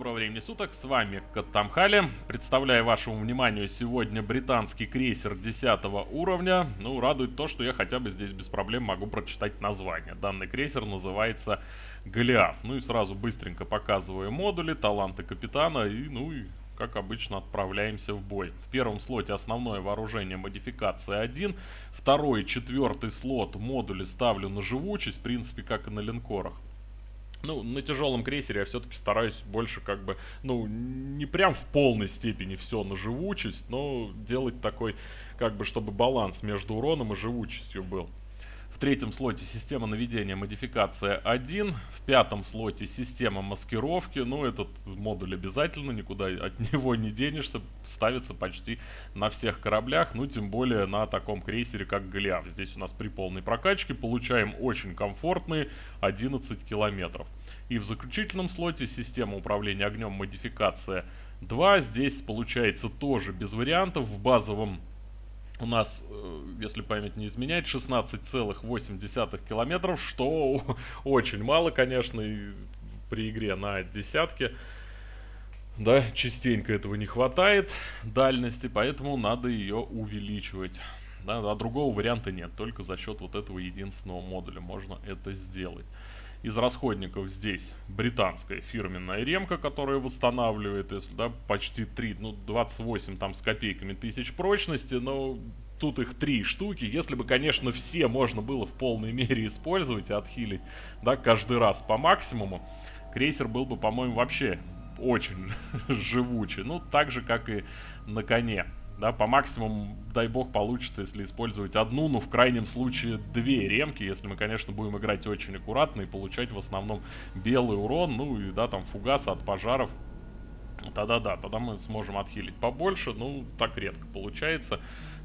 доброго времени суток, с вами Каттамхали. Представляю вашему вниманию сегодня британский крейсер 10 уровня. Ну, радует то, что я хотя бы здесь без проблем могу прочитать название. Данный крейсер называется Голиаф. Ну и сразу быстренько показываю модули, таланты капитана и, ну и, как обычно, отправляемся в бой. В первом слоте основное вооружение модификация 1. Второй, четвертый слот модули ставлю на живучесть, в принципе, как и на линкорах. Ну, на тяжелом крейсере я все-таки стараюсь больше как бы, ну, не прям в полной степени все на живучесть, но делать такой, как бы, чтобы баланс между уроном и живучестью был. Третьем слоте система наведения модификация 1, в пятом слоте система маскировки, ну, этот модуль обязательно, никуда от него не денешься, ставится почти на всех кораблях, ну, тем более на таком крейсере, как Голиаф. Здесь у нас при полной прокачке получаем очень комфортные 11 километров. И в заключительном слоте система управления огнем модификация 2. Здесь получается тоже без вариантов. В базовом у нас, э, если память не изменяет, 16,8 километров, что очень мало, конечно, и при игре на десятке. Да, частенько этого не хватает дальности, поэтому надо ее увеличивать. Да, а другого варианта нет, только за счет вот этого единственного модуля можно это сделать. Из расходников здесь британская фирменная ремка, которая восстанавливает, если, да, почти 3, ну, 28 там с копейками тысяч прочности, но тут их три штуки. Если бы, конечно, все можно было в полной мере использовать и отхилить, да, каждый раз по максимуму, крейсер был бы, по-моему, вообще очень живучий. Ну, так же, как и на коне. Да, по максимуму, дай бог, получится, если использовать одну, ну, в крайнем случае, две ремки, если мы, конечно, будем играть очень аккуратно и получать в основном белый урон, ну, и, да, там, фугасы от пожаров. Тогда да, тогда мы сможем отхилить побольше, ну, так редко получается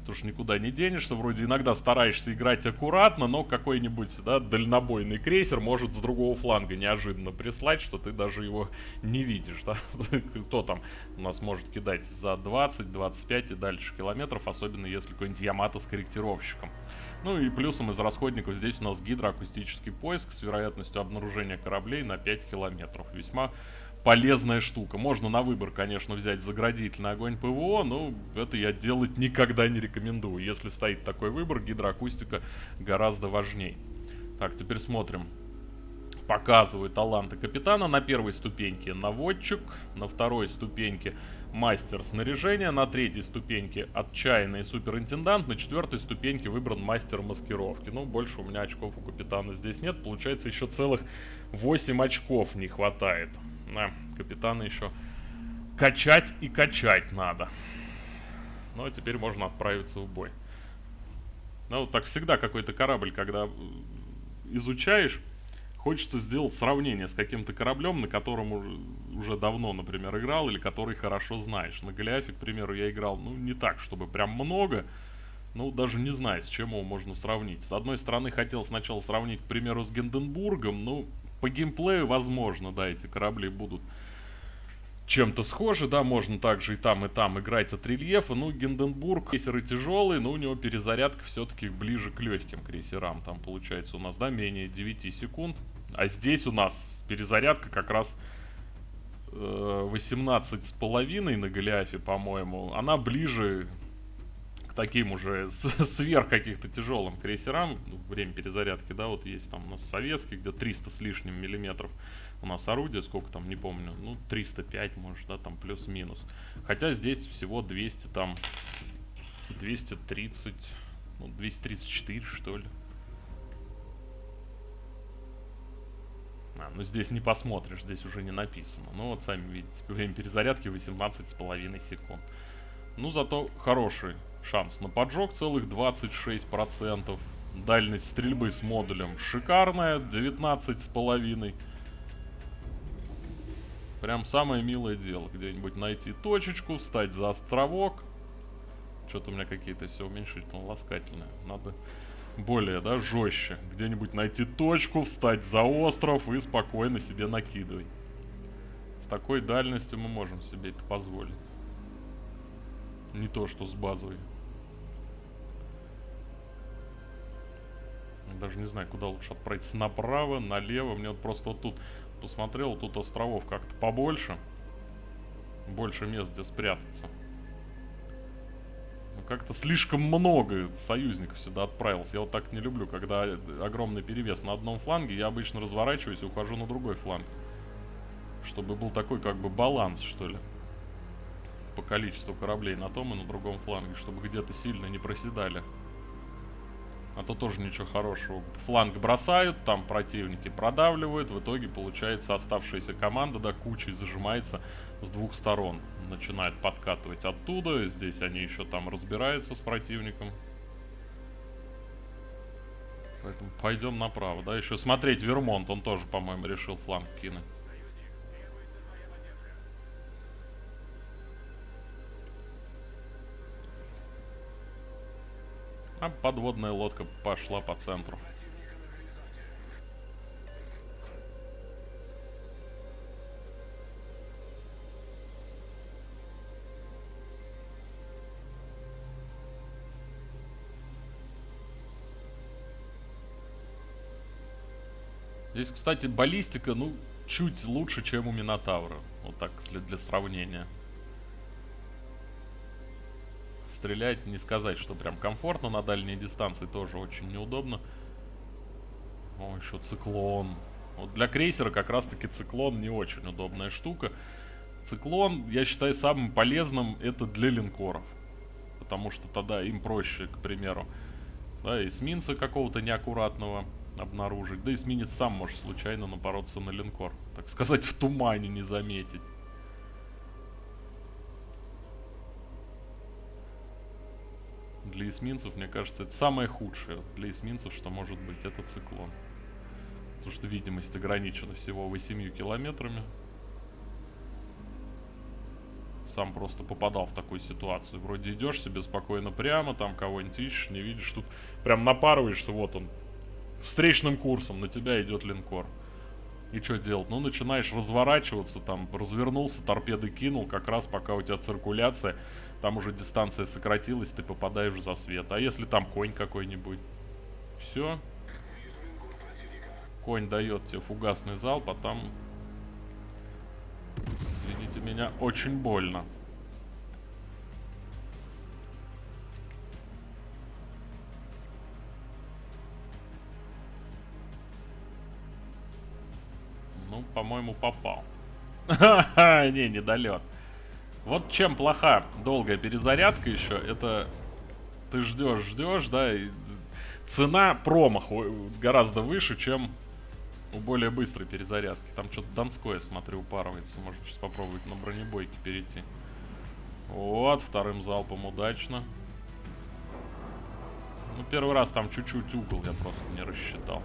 потому что никуда не денешься, вроде иногда стараешься играть аккуратно, но какой-нибудь, да, дальнобойный крейсер может с другого фланга неожиданно прислать, что ты даже его не видишь, да, кто там у нас может кидать за 20, 25 и дальше километров, особенно если какой-нибудь Ямато с корректировщиком. Ну и плюсом из расходников здесь у нас гидроакустический поиск с вероятностью обнаружения кораблей на 5 километров. Весьма полезная штука. Можно на выбор, конечно, взять заградительный огонь ПВО, но это я делать никогда не рекомендую. Если стоит такой выбор, гидроакустика гораздо важнее. Так, теперь смотрим. Показываю таланты капитана. На первой ступеньке наводчик, на второй ступеньке мастер снаряжения, на третьей ступеньке отчаянный суперинтендант, на четвертой ступеньке выбран мастер маскировки. Ну, больше у меня очков у капитана здесь нет. Получается, еще целых 8 очков не хватает. Да, капитана еще качать и качать надо. Ну, а теперь можно отправиться в бой. Ну, вот так всегда какой-то корабль, когда изучаешь, хочется сделать сравнение с каким-то кораблем, на котором уже давно, например, играл, или который хорошо знаешь. На Голиафе, к примеру, я играл, ну, не так, чтобы прям много, ну, даже не знаю, с чем его можно сравнить. С одной стороны, хотел сначала сравнить, к примеру, с Генденбургом, ну, по геймплею, возможно, да, эти корабли будут чем-то схожи, да, можно также и там, и там играть от рельефа. Ну, Гинденбург, крейсеры тяжелые, но у него перезарядка все-таки ближе к легким крейсерам. Там получается у нас, да, менее 9 секунд. А здесь у нас перезарядка как раз э, 18 с половиной на Голиафе, по-моему. Она ближе таким уже сверх каких-то тяжелым крейсерам, ну, время перезарядки, да, вот есть там у нас советский, где 300 с лишним миллиметров у нас орудие, сколько там, не помню, ну, 305, может, да, там плюс-минус. Хотя здесь всего 200, там, 230, ну, 234, что ли. А, ну здесь не посмотришь, здесь уже не написано. Ну вот сами видите, время перезарядки 18,5 секунд. Ну зато хороший Шанс на поджог целых 26%. Дальность стрельбы с модулем шикарная, 19,5. Прям самое милое дело. Где-нибудь найти точечку, встать за островок. Что-то у меня какие-то все уменьшительно ласкательные. Надо более, да, жестче. Где-нибудь найти точку, встать за остров и спокойно себе накидывать. С такой дальностью мы можем себе это позволить. Не то, что с базовой. Даже не знаю, куда лучше отправиться. Направо, налево. Мне вот просто вот тут посмотрел, тут островов как-то побольше. больше мест, где спрятаться. Ну, как-то слишком много союзников сюда отправился. Я вот так не люблю, когда огромный перевес на одном фланге. Я обычно разворачиваюсь и ухожу на другой фланг. Чтобы был такой как бы баланс, что ли. По количеству кораблей на том и на другом фланге. Чтобы где-то сильно не проседали. А то тоже ничего хорошего. Фланг бросают, там противники продавливают. В итоге получается оставшаяся команда, да, кучей зажимается с двух сторон. Начинает подкатывать оттуда. Здесь они еще там разбираются с противником. Поэтому пойдем направо. Да, еще смотреть Вермонт. Он тоже, по-моему, решил фланг кинуть. А подводная лодка пошла по центру. Здесь, кстати, баллистика, ну, чуть лучше, чем у Минотавра. Вот так, для сравнения. Стрелять, не сказать, что прям комфортно на дальней дистанции, тоже очень неудобно. О, еще циклон. Вот для крейсера как раз-таки циклон не очень удобная штука. Циклон, я считаю, самым полезным это для линкоров. Потому что тогда им проще, к примеру, да, эсминца какого-то неаккуратного обнаружить. Да эсминец сам может случайно напороться на линкор. Так сказать, в тумане не заметить. Для эсминцев, мне кажется, это самое худшее для эсминцев, что может быть, это циклон. Потому что видимость ограничена всего 8 километрами. Сам просто попадал в такую ситуацию. Вроде идешь себе спокойно прямо, там кого-нибудь ищешь, не видишь, тут прям напарываешься, вот он, встречным курсом на тебя идет линкор. И что делать? Ну, начинаешь разворачиваться, там, развернулся, торпеды кинул, как раз пока у тебя циркуляция, там уже дистанция сократилась, ты попадаешь в засвет. А если там конь какой-нибудь? Все. Конь дает тебе фугасный залп, а там, извините меня, очень больно. Ну, по-моему, попал. Не, недолет. Вот чем плоха долгая перезарядка еще, это ты ждешь, ждешь, да, и цена промаха гораздо выше, чем у более быстрой перезарядки. Там что-то Донское, смотрю, упарывается. Может сейчас попробовать на бронебойке перейти. Вот, вторым залпом удачно. Ну, первый раз там чуть-чуть угол я просто не рассчитал.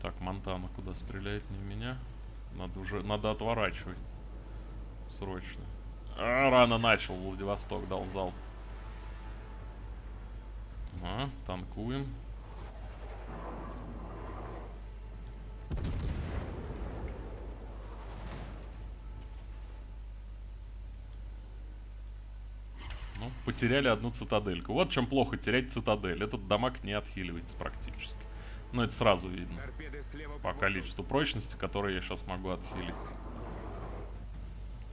Так, Монтана куда стреляет? Не в меня. Надо уже, надо отворачивать. Срочно. А, рано начал, Владивосток дал зал. А, танкуем. Ну, потеряли одну цитадельку. Вот чем плохо терять цитадель. Этот дамаг не отхиливается практически. Но это сразу видно. По количеству прочности, которые я сейчас могу отхилить.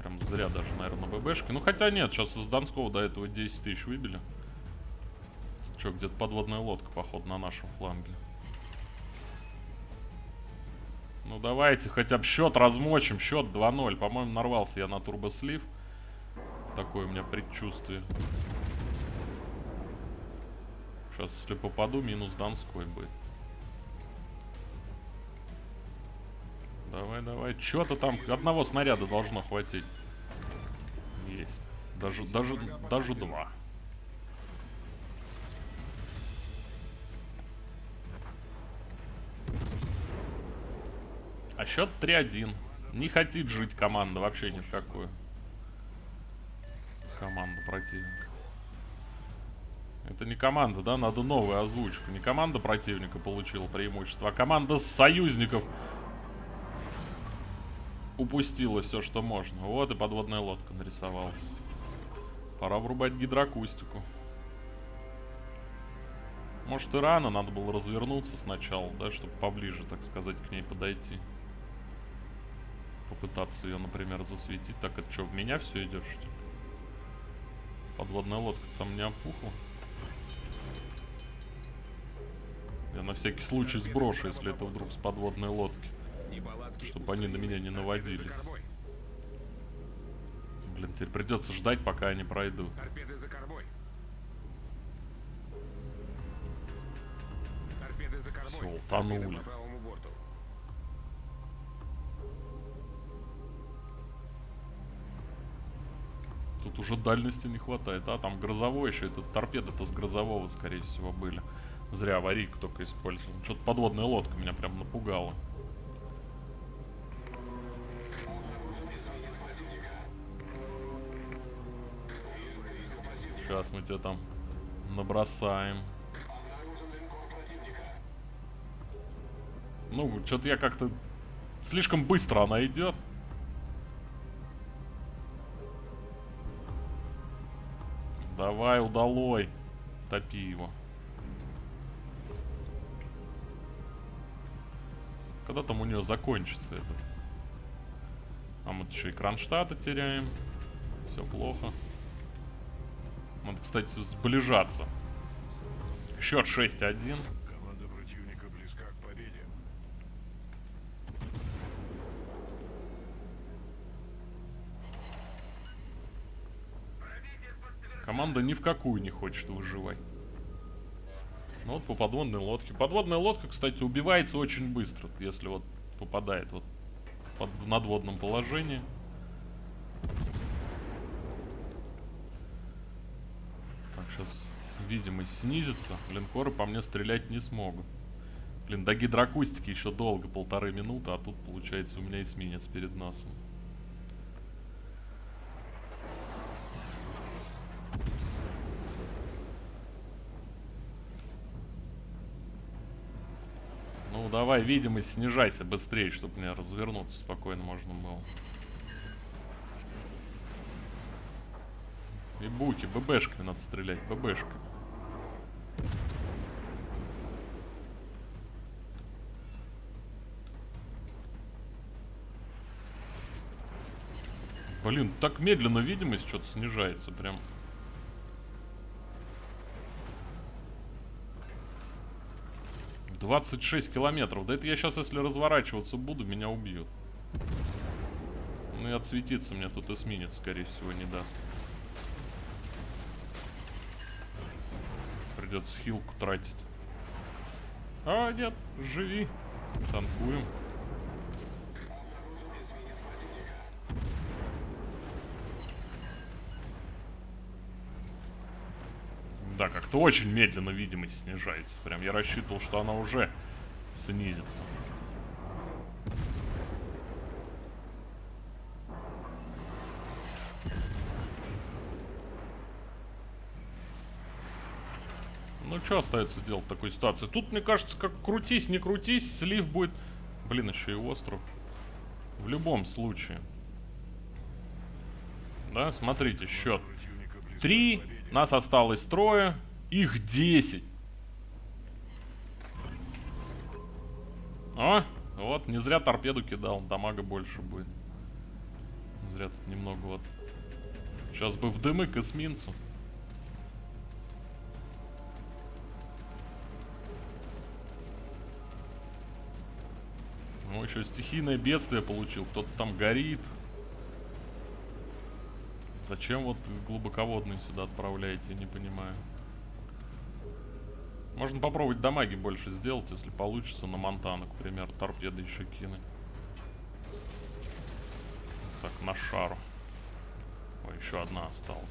Прям зря даже, наверное, на ББшке. Ну, хотя нет, сейчас из Донского до этого 10 тысяч выбили. Че, где-то подводная лодка, походу, на нашем фланге. Ну, давайте хотя бы счет размочим. Счет 2-0. По-моему, нарвался я на турбослив. Такое у меня предчувствие. Сейчас, если попаду, минус Донской будет. Давай, давай. Чё-то там одного снаряда должно хватить. Даже, даже, даже два. А счет 3-1. Не хотит жить команда вообще ни в какую. Команда противника. Это не команда, да? Надо новую озвучку. Не команда противника получила преимущество, а команда союзников упустила все, что можно. Вот и подводная лодка нарисовалась. Пора врубать гидроакустику. Может и рано, надо было развернуться сначала, да, чтобы поближе, так сказать, к ней подойти. попытаться ее, например, засветить. Так, это что, в меня все идет, что ли? Подводная лодка там не опухла. Я на всякий случай сброшу, если это вдруг с подводной лодки. Чтобы они на меня не наводились. Блин, теперь придется ждать, пока они пройдут. Торпеды за кормой. Торпеды за кормой. Всё, утонули. Тут уже дальности не хватает. А, там грозовой еще. Это торпеды-то с грозового, скорее всего, были. Зря аварийку только использовал. Что-то подводная лодка меня прям напугала. Сейчас мы тебя там набросаем. Ну, что-то я как-то... Слишком быстро она идет. Давай, удалой. Топи его. Когда там у нее закончится это? А мы еще и Кронштадта теряем. Все плохо. Надо, кстати, сближаться. Счет 6-1. Команда противника близка к победе. Команда ни в какую не хочет выживать. Ну вот по подводной лодке. Подводная лодка, кстати, убивается очень быстро, если вот попадает вот под, в надводном положении. Так, сейчас видимость снизится. Линкоры по мне стрелять не смогут. Блин, до гидроакустики еще долго, полторы минуты, а тут, получается, у меня эсминец перед носом. Ну, давай, видимость снижайся быстрее, чтобы мне развернуться спокойно можно было. И буки, ББшками надо стрелять, ББшками. Блин, так медленно видимость что-то снижается прям. Двадцать шесть километров. Да это я сейчас, если разворачиваться буду, меня убьют. Ну и отсветиться мне тут эсминец, скорее всего, не даст. Придется хилку тратить. А, нет, живи. Танкуем. Да, как-то очень медленно видимость снижается. Прям я рассчитывал, что она уже снизится. Ну, что остается делать в такой ситуации? Тут, мне кажется, как крутись, не крутись, слив будет... Блин, еще и остров. В любом случае. Да, смотрите, счет. Три, нас осталось трое, их 10. О, вот, не зря торпеду кидал, дамага больше будет. Зря тут немного вот. Сейчас бы в дымы к эсминцу. Ну, еще стихийное бедствие получил. Кто-то там горит. Зачем вот глубоководные сюда отправляете, не понимаю. Можно попробовать дамаги больше сделать, если получится на Монтану, к примеру, торпеды еще кинуть. Так, на шару. Ой, еще одна осталась.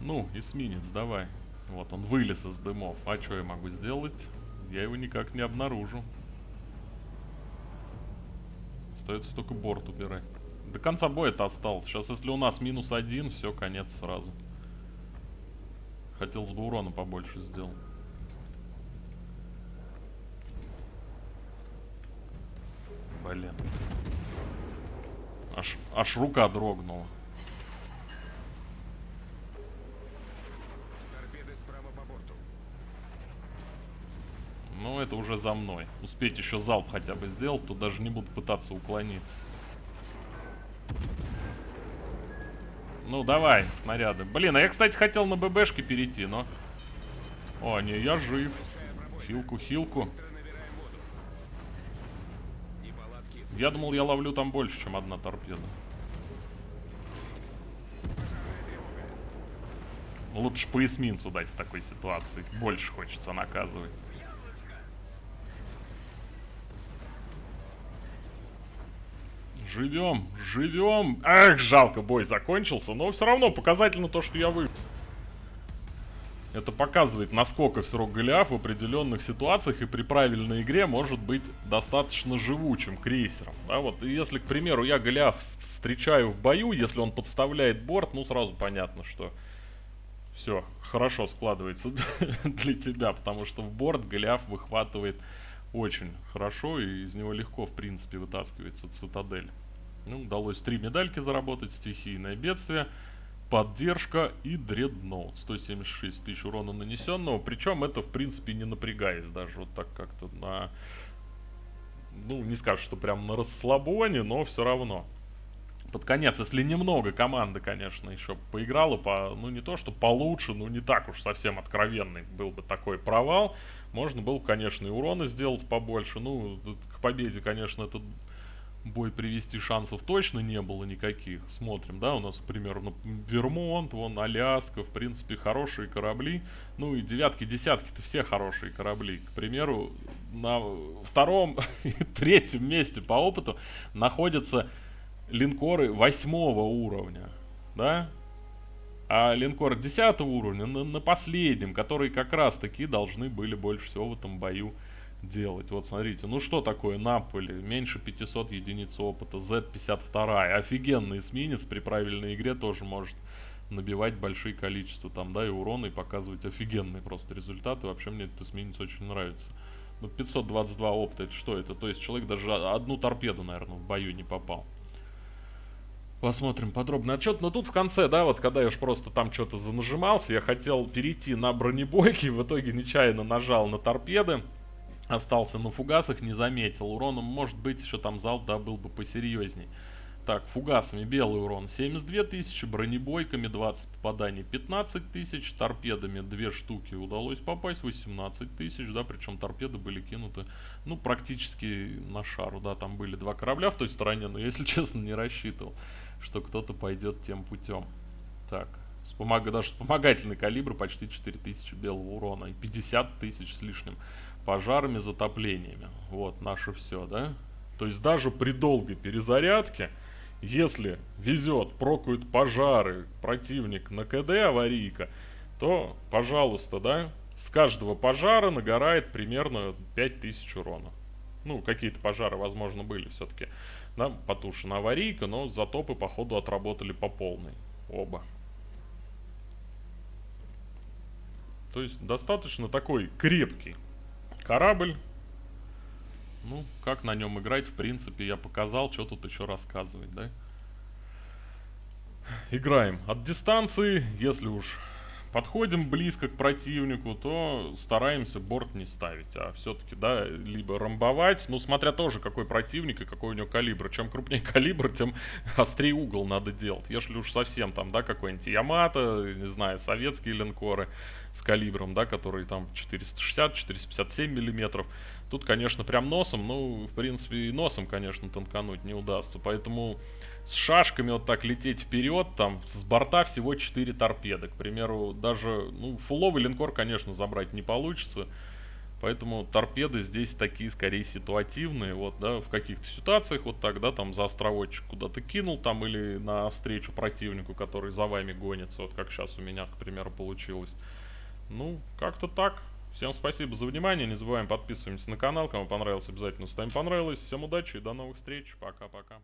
Ну, эсминец, давай. Вот, он вылез из дымов. А что я могу сделать? Я его никак не обнаружу. Остается только борт убирать. До конца боя это осталось. Сейчас, если у нас минус один, все, конец сразу. Хотелось бы урона побольше сделать. Блин. Аж, аж рука дрогнула. Торпеды справа по борту. Ну, это уже за мной. Успеть еще залп хотя бы сделать, то даже не буду пытаться уклониться. Ну, давай, снаряды. Блин, а я, кстати, хотел на ББшке перейти, но... О, не, я жив. Хилку, хилку. Я думал, я ловлю там больше, чем одна торпеда. Лучше по эсминцу дать в такой ситуации. Больше хочется наказывать. Живем, живем. Эх, жалко, бой закончился. Но все равно показательно то, что я вы. Это показывает, насколько все равно Голиаф в определенных ситуациях и при правильной игре может быть достаточно живучим крейсером. Да, вот, и если, к примеру, я Голиаф встречаю в бою, если он подставляет борт, ну сразу понятно, что все хорошо складывается для тебя, потому что в борт Голиаф выхватывает очень хорошо, и из него легко, в принципе, вытаскивается цитадель. Ну, удалось три медальки заработать, стихийное бедствие, поддержка и дредноут. 176 тысяч урона нанесенного, причем это, в принципе, не напрягаясь даже вот так как-то на... Ну, не скажешь, что прям на расслабоне, но все равно. Под конец, если немного команда, конечно, еще поиграла, по, ну не то, что получше, ну не так уж совсем откровенный был бы такой провал, можно было, конечно, и урона сделать побольше. Ну, к победе, конечно, этот бой привести шансов точно не было никаких. Смотрим, да, у нас, к примеру, ну, Вермонт, вон, Аляска, в принципе, хорошие корабли. Ну и девятки, десятки-то все хорошие корабли. К примеру, на втором и третьем месте по опыту находятся линкоры восьмого уровня, да? А линкор 10 уровня на, на последнем, которые как раз таки должны были больше всего в этом бою делать. Вот смотрите, ну что такое Наполи? Меньше 500 единиц опыта, Z52. Офигенный эсминец при правильной игре тоже может набивать большие количества там, да, и урона, и показывать офигенные просто результаты. Вообще мне этот эсминец очень нравится. Ну, 522 опыта, это что это? То есть человек даже одну торпеду, наверное, в бою не попал. Посмотрим подробный отчет. Но тут в конце, да, вот когда я уж просто там что-то занажимался, я хотел перейти на бронебойки, в итоге нечаянно нажал на торпеды. Остался на фугасах, не заметил. Уроном, может быть, еще там залп, да, был бы посерьезней. Так, фугасами белый урон 72 тысячи, бронебойками 20 попаданий 15 тысяч, торпедами 2 штуки удалось попасть 18 тысяч, да, причем торпеды были кинуты, ну, практически на шару, да, там были два корабля в той стороне, но, если честно, не рассчитывал что кто-то пойдет тем путем. Так, вспомог... даже вспомогательный калибр почти 4000 белого урона и 50 тысяч с лишним пожарами, затоплениями. Вот, наше все, да? То есть даже при долгой перезарядке, если везет, прокуют пожары, противник на КД аварийка, то, пожалуйста, да, с каждого пожара нагорает примерно 5000 урона. Ну, какие-то пожары, возможно, были все-таки да, потушена аварийка, но затопы, походу, отработали по полной. Оба. То есть, достаточно такой крепкий корабль. Ну, как на нем играть, в принципе, я показал, что тут еще рассказывать, да? Играем от дистанции, если уж подходим близко к противнику, то стараемся борт не ставить, а все-таки, да, либо ромбовать, ну, смотря тоже, какой противник и какой у него калибр. Чем крупнее калибр, тем острее угол надо делать. Если уж совсем там, да, какой-нибудь Ямато, не знаю, советские линкоры с калибром, да, которые там 460-457 миллиметров, Тут, конечно, прям носом, ну, в принципе, и носом, конечно, танкануть не удастся. Поэтому с шашками вот так лететь вперед, там, с борта всего 4 торпеды. К примеру, даже, ну, фуловый линкор, конечно, забрать не получится. Поэтому торпеды здесь такие, скорее, ситуативные. Вот, да, в каких-то ситуациях вот так, да, там за островочек куда-то кинул, там, или на встречу противнику, который за вами гонится. Вот как сейчас у меня, к примеру, получилось. Ну, как-то так. Всем спасибо за внимание. Не забываем подписываемся на канал. Кому понравилось, обязательно ставим понравилось. Всем удачи и до новых встреч. Пока-пока.